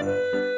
Música